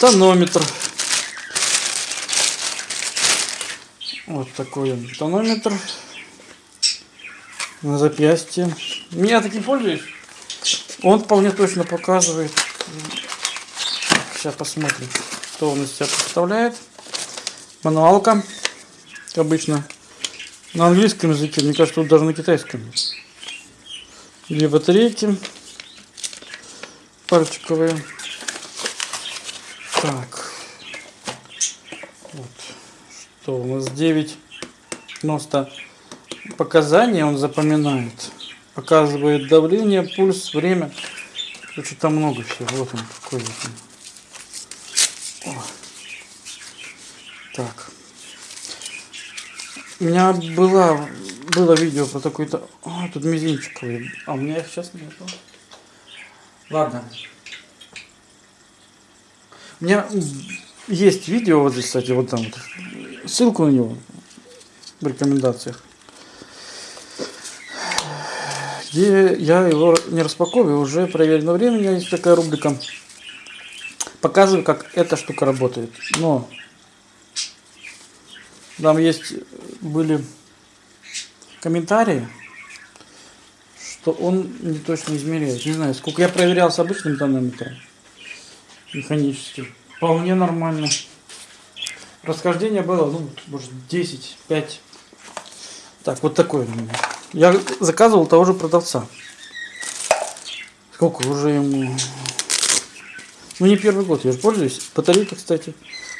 тонометр. Вот такой он тонометр на запястье. Меня таким пользуюсь. Он вполне точно показывает. Сейчас посмотрим, что он из себя представляет. Мануалка, как обычно. На английском языке, мне кажется, тут даже на китайском. Две батарейки пальчиковые. Так. Вот. Что у нас 990 показания он запоминает. Показывает давление, пульс, время. Короче, там много всего. Вот он какой вот он. Так. У меня была, было видео про такой-то... А, тут мизинчиковый. А у меня их сейчас нету. Ладно. У меня есть видео вот здесь, кстати, вот там. Ссылку на него в рекомендациях. Где я его не распаковываю, уже проверено время. У меня есть такая рубрика. Показываю, как эта штука работает. Но там есть были комментарии, что он не точно измеряет. Не знаю, сколько я проверял с обычным тонометром механическим. Вполне нормально. Расхождение было, ну, может, 10, 5. Так, вот такой. Я заказывал того же продавца. Сколько уже ему? Ну, не первый год, я же пользуюсь. Батарейки, кстати.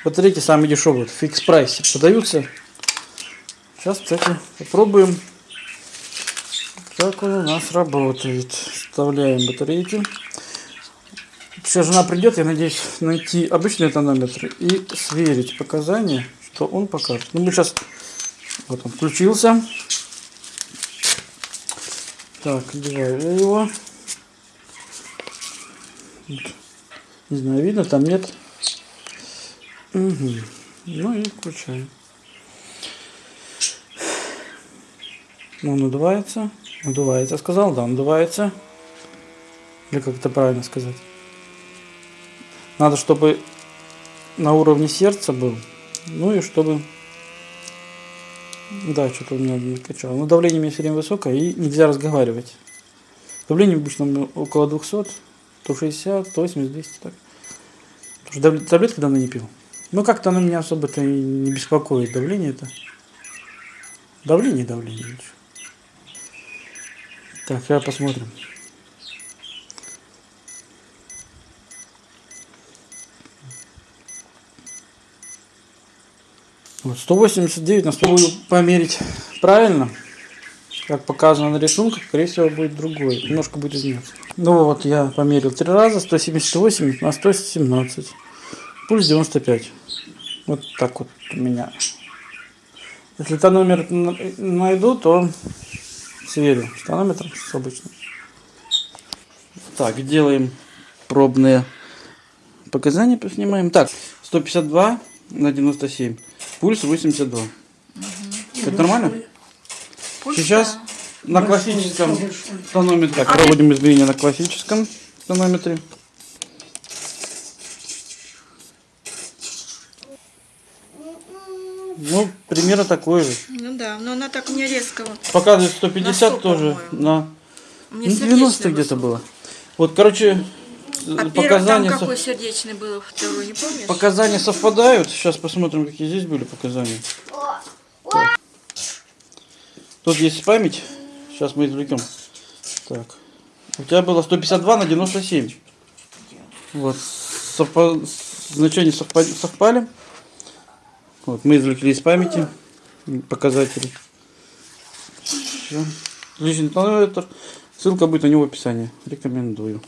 Батарейки самые дешевые, в фикс прайсе продаются. Сейчас, кстати, попробуем, как он у нас работает. Вставляем батарейки. Сейчас жена придет, я надеюсь, найти обычный тонометр и сверить показания, что он покажет. Ну, мы сейчас... Вот он включился. Так, одеваю его. Не знаю, видно, там нет. Угу. Ну и включаем. Он надувается. Надувается, сказал, да, надувается. Или как это правильно сказать? Надо, чтобы на уровне сердца был. Ну и чтобы... Да, что-то у меня не качало. Но давление у меня все время высокое и нельзя разговаривать. Давление обычно около 200, 160, 180, 200. Так. Потому что таблетки давно не пил. Ну как-то оно меня особо-то не беспокоит. Давление это... Давление, давление. Так, сейчас посмотрим. Вот, 189 на 100 буду померить правильно. Как показано на рисунках, скорее всего будет другой. Немножко будет изменяться. Ну вот я померил три раза. 178 на 117. Пульс 95. Вот так вот у меня. Если тономер найду, то сверю с тонометром с обычным. Так, делаем пробные показания, поснимаем. Так, 152 на 97. Пульс 82. Угу. Это нормально? Пульс, Сейчас да. на классическом тонометре. Так, проводим измерения на классическом тонометре. Ну, примерно такой же. Ну да, но она так не резко. Показывает 150 на 100, тоже. На ну, 90 где-то было. Вот, короче, а показания... там какой сердечный был, второй, не помнишь? Показания совпадают. Сейчас посмотрим, какие здесь были показания. Так. Тут есть память. Сейчас мы извлекем. Так. У тебя было 152 на 97. Вот. Совпа... Значения совпали. совпали. Вот, мы извлекли из памяти показатели. Все. Личный тонометр. Ссылка будет на него в описании. Рекомендую.